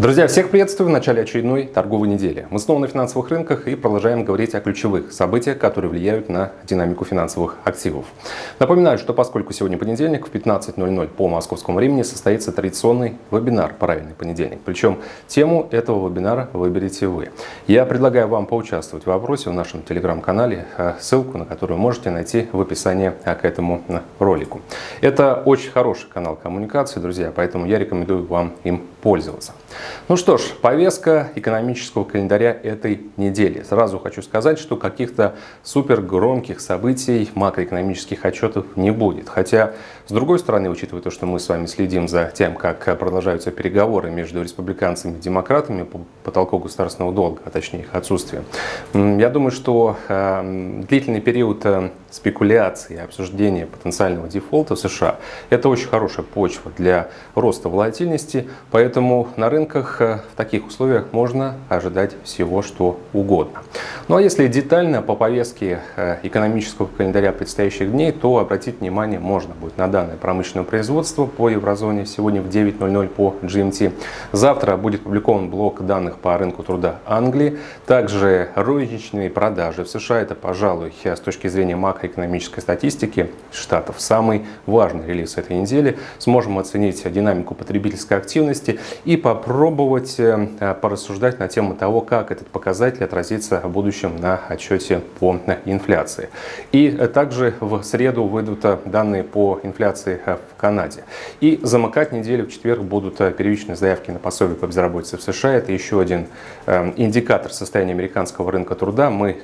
Друзья, всех приветствую в начале очередной торговой недели. Мы снова на финансовых рынках и продолжаем говорить о ключевых событиях, которые влияют на динамику финансовых активов. Напоминаю, что поскольку сегодня понедельник, в 15.00 по московскому времени состоится традиционный вебинар «Правильный понедельник». Причем тему этого вебинара выберете вы. Я предлагаю вам поучаствовать в вопросе в нашем телеграм-канале, э, ссылку на которую можете найти в описании э, к этому э, ролику. Это очень хороший канал коммуникации, друзья, поэтому я рекомендую вам им пользоваться. Ну что ж, повестка экономического календаря этой недели. Сразу хочу сказать, что каких-то супер громких событий, макроэкономических отчетов не будет. Хотя, с другой стороны, учитывая то, что мы с вами следим за тем, как продолжаются переговоры между республиканцами и демократами по потолку государственного долга, а точнее их отсутствие, я думаю, что э, длительный период э, спекуляции обсуждения потенциального дефолта в США – это очень хорошая почва для роста волатильности, поэтому на рынках э, в таких условиях можно ожидать всего, что угодно. Ну а если детально по повестке э, экономического календаря предстоящих дней, то обратить внимание можно будет на данное промышленное производство по еврозоне сегодня в 9.00 по GMT. Завтра будет опубликован блок данных по рынку труда Англии. Также розничные продажи в США – это, пожалуй, с точки зрения макро макроэкономической статистики Штатов. Самый важный релиз этой недели. Сможем оценить динамику потребительской активности и попробовать э, порассуждать на тему того, как этот показатель отразится в будущем на отчете по инфляции. И также в среду выйдут данные по инфляции в Канаде. И замыкать неделю в четверг будут первичные заявки на пособие по безработице в США. Это еще один э, индикатор состояния американского рынка труда. Мы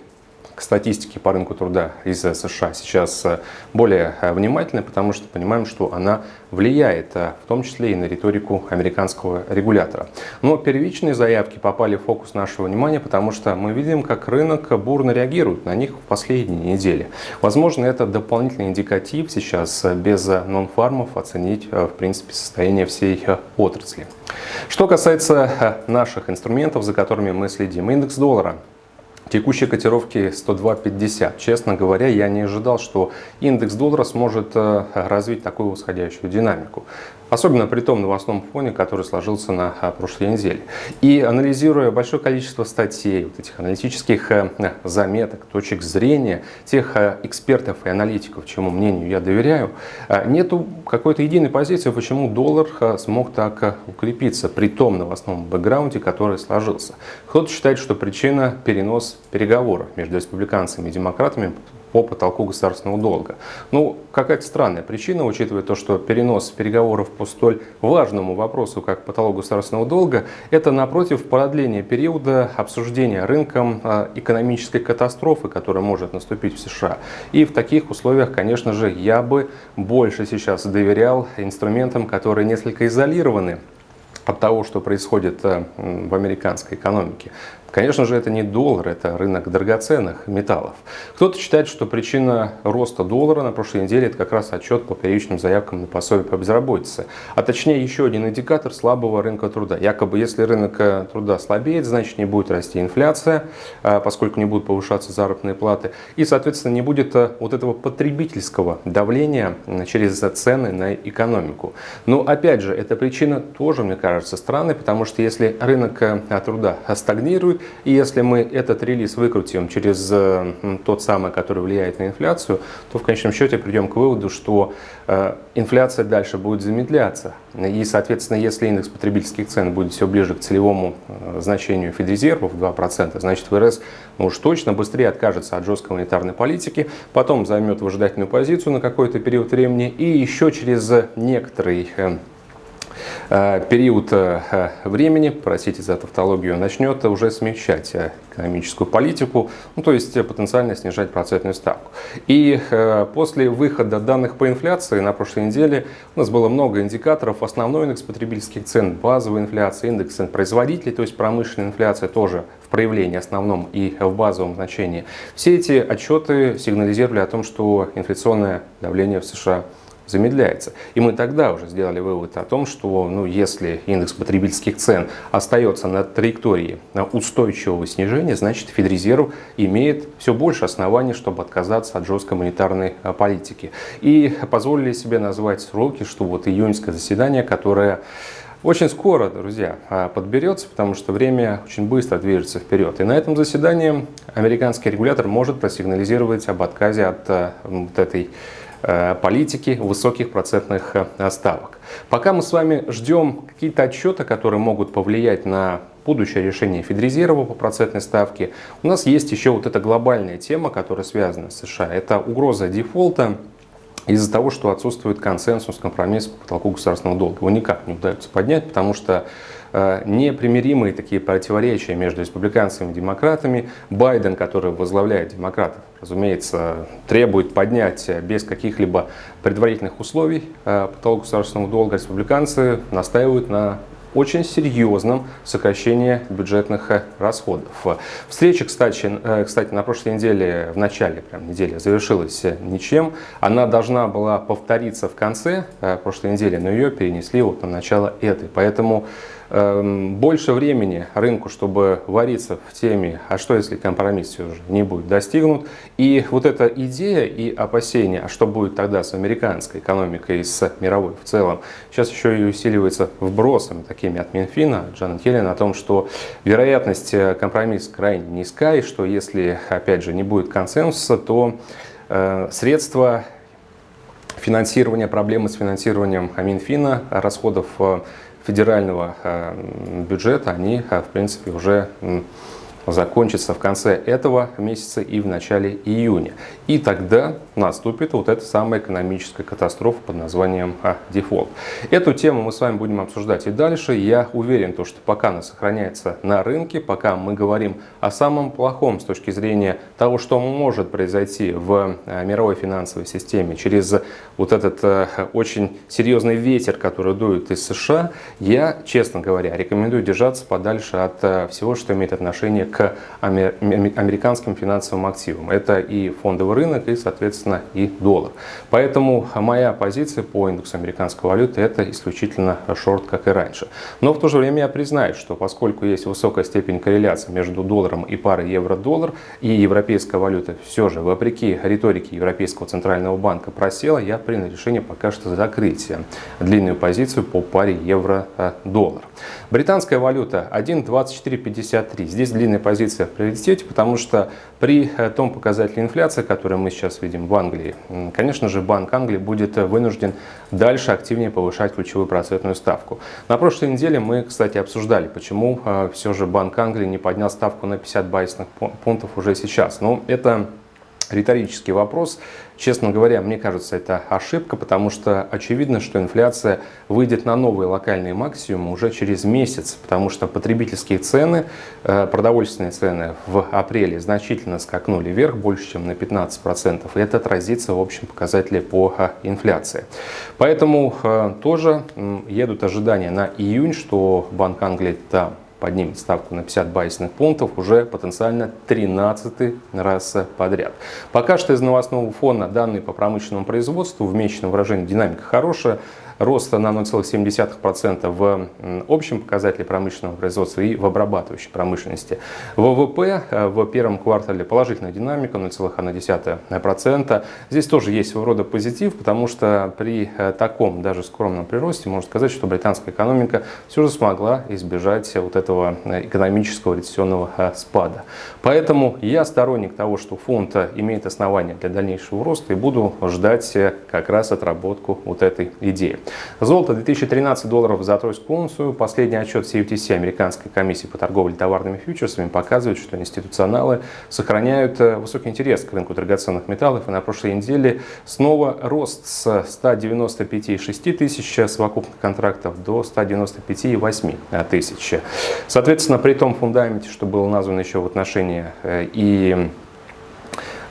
к статистике по рынку труда из США сейчас э, более э, внимательны, потому что понимаем, что она влияет э, в том числе и на риторику американского регулятора. Но первичные заявки попали в фокус нашего внимания, потому что мы видим, как рынок бурно реагирует на них в последние недели. Возможно, это дополнительный индикатив сейчас без нон-фармов оценить в принципе состояние всей отрасли. Что касается наших инструментов, за которыми мы следим, индекс доллара Текущие котировки 102.50. Честно говоря, я не ожидал, что индекс доллара сможет э, развить такую восходящую динамику. Особенно при том новостном фоне, который сложился на э, прошлой неделе. И анализируя большое количество статей, вот этих аналитических э, заметок, точек зрения, тех экспертов и аналитиков, чему мнению я доверяю, нету какой-то единой позиции, почему доллар смог так укрепиться при том новостном бэкграунде, который сложился. Кто-то считает, что причина перенос переговоров между республиканцами и демократами по потолку государственного долга. Ну, какая-то странная причина, учитывая то, что перенос переговоров по столь важному вопросу, как потолок государственного долга, это, напротив, продление периода обсуждения рынком а, экономической катастрофы, которая может наступить в США. И в таких условиях, конечно же, я бы больше сейчас доверял инструментам, которые несколько изолированы от того, что происходит э, в американской экономике. Конечно же, это не доллар, это рынок драгоценных металлов. Кто-то считает, что причина роста доллара на прошлой неделе это как раз отчет по первичным заявкам на пособие по безработице. А точнее, еще один индикатор слабого рынка труда. Якобы, если рынок э, труда слабеет, значит не будет расти инфляция, э, поскольку не будут повышаться заработные платы. И, соответственно, не будет э, вот этого потребительского давления через цены на экономику. Но, опять же, эта причина тоже, мне кажется, странной, потому что если рынок труда стагнирует, и если мы этот релиз выкрутим через э, тот самый, который влияет на инфляцию, то в конечном счете придем к выводу, что э, инфляция дальше будет замедляться. И, соответственно, если индекс потребительских цен будет все ближе к целевому э, значению Федрезерва в 2%, значит ФРС ну, уж точно быстрее откажется от жесткой монетарной политики, потом займет выжидательную позицию на какой-то период времени и еще через некоторый Э, период э, времени, простите за тавтологию, начнет уже смягчать э, экономическую политику, ну, то есть потенциально снижать процентную ставку. И после выхода данных по инфляции на прошлой неделе у нас было много индикаторов. Основной индекс потребительских цен, базовая инфляция, индекс цен производителей, то есть промышленная инфляция тоже в проявлении основном и в базовом значении. Все эти отчеты сигнализировали о том, что инфляционное давление в США замедляется. И мы тогда уже сделали вывод о том, что ну, если индекс потребительских цен остается на траектории устойчивого снижения, значит Федрезерв имеет все больше оснований, чтобы отказаться от жесткой монетарной а, политики. И позволили себе назвать сроки, что вот июньское заседание, которое очень скоро, друзья, а, подберется, потому что время очень быстро движется вперед. И на этом заседании американский регулятор может просигнализировать об отказе от а, вот этой политики высоких процентных ставок. Пока мы с вами ждем какие-то отчеты, которые могут повлиять на будущее решение Федрезерва по процентной ставке, у нас есть еще вот эта глобальная тема, которая связана с США. Это угроза дефолта из-за того, что отсутствует консенсус, компромисс по потолку государственного долга. Его никак не удается поднять, потому что э, непримиримые такие противоречия между республиканцами и демократами. Байден, который возглавляет демократов, разумеется, требует поднять без каких-либо предварительных условий э, потолок государственного долга. Республиканцы настаивают на очень серьезном сокращении бюджетных э, расходов. Встреча, кстати, э, кстати, на прошлой неделе, в начале прям недели, завершилась ничем. Она должна была повториться в конце прошлой недели, но ее перенесли вот на начало этой. Поэтому больше времени рынку, чтобы вариться в теме, а что если компромисс все же не будет достигнут. И вот эта идея и опасения, а что будет тогда с американской экономикой и с мировой в целом, сейчас еще и усиливается вбросами такими от Минфина, Джанет Йеллен, о том, что вероятность э, компромисса крайне низка, и что если, опять же, не будет консенсуса, то э, средства финансирования, проблемы с финансированием Минфина, расходов э, федерального э, бюджета, они, э, в принципе, уже закончится в конце этого месяца и в начале июня. И тогда наступит вот эта самая экономическая катастрофа под названием а, дефолт. Эту тему мы с вами будем обсуждать и дальше. Я уверен, то, что пока она сохраняется на рынке, пока мы говорим о самом плохом с точки зрения того, что может произойти в а, мировой финансовой системе через вот этот а, очень серьезный ветер, который дует из США, я, честно говоря, рекомендую держаться подальше от а, всего, что имеет отношение к к американским финансовым активам. Это и фондовый рынок, и, соответственно, и доллар. Поэтому моя позиция по индексу американской валюты это исключительно шорт, как и раньше. Но в то же время я признаю, что поскольку есть высокая степень корреляции между долларом и парой евро-доллар, и европейская валюта все же, вопреки риторике Европейского центрального банка, просела, я принял решение пока что закрыть длинную позицию по паре евро-доллар. Британская валюта 1.2453. Здесь длинная позиция в приоритете, потому что при э, том показателе инфляции, который мы сейчас видим в Англии, конечно же, Банк Англии будет вынужден дальше активнее повышать ключевую процентную ставку. На прошлой неделе мы, кстати, обсуждали, почему э, все же Банк Англии не поднял ставку на 50 базисных пунктов уже сейчас. Но это риторический вопрос. Честно говоря, мне кажется, это ошибка, потому что очевидно, что инфляция выйдет на новые локальные максимумы уже через месяц, потому что потребительские цены, э, продовольственные цены в апреле значительно скакнули вверх, больше, чем на 15%, и это отразится в общем показателе по э, инфляции. Поэтому э, тоже едут ожидания на июнь, что Банк Англии там поднимет ставку на 50 базисных пунктов уже потенциально 13 раз подряд. Пока что из новостного фона данные по промышленному производству в месячном выражении динамика хорошая роста на 0,7% в общем показателе промышленного производства и в обрабатывающей промышленности. ВВП э, в первом квартале положительная динамика 0,1%. Здесь тоже есть своего рода позитив, потому что при э, таком даже скромном приросте можно сказать, что британская экономика все же смогла избежать вот этого э, экономического рецессионного спада. Поэтому я сторонник того, что фонд имеет основания для дальнейшего роста и буду ждать как раз отработку вот этой идеи. Золото 2013 долларов за тройскую унцию. Последний отчет CFTC, Американской комиссии по торговле товарными фьючерсами, показывает, что институционалы сохраняют э, высокий интерес к рынку драгоценных металлов. И на прошлой неделе снова рост с 195,6 тысяч совокупных контрактов до 195,8 тысяч. Соответственно, при том фундаменте, что было названо еще в отношении э, и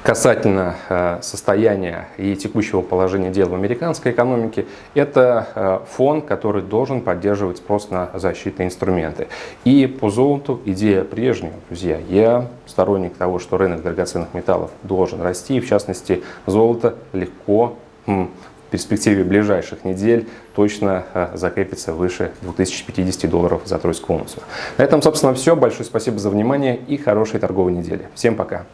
касательно э, состояния и текущего положения дел в американской экономике, это э, фон, который должен поддерживать спрос на защитные инструменты. И по золоту идея прежняя, друзья. Я сторонник того, что рынок драгоценных металлов должен расти, и в частности золото легко в перспективе ближайших недель точно э, закрепится выше 2050 долларов за тройскую унцию. На этом, собственно, все. Большое спасибо за внимание и хорошей торговой недели. Всем пока!